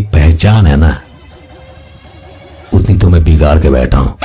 पहचान है ना उतनी तो मैं बिगाड़ के बैठा हूँ।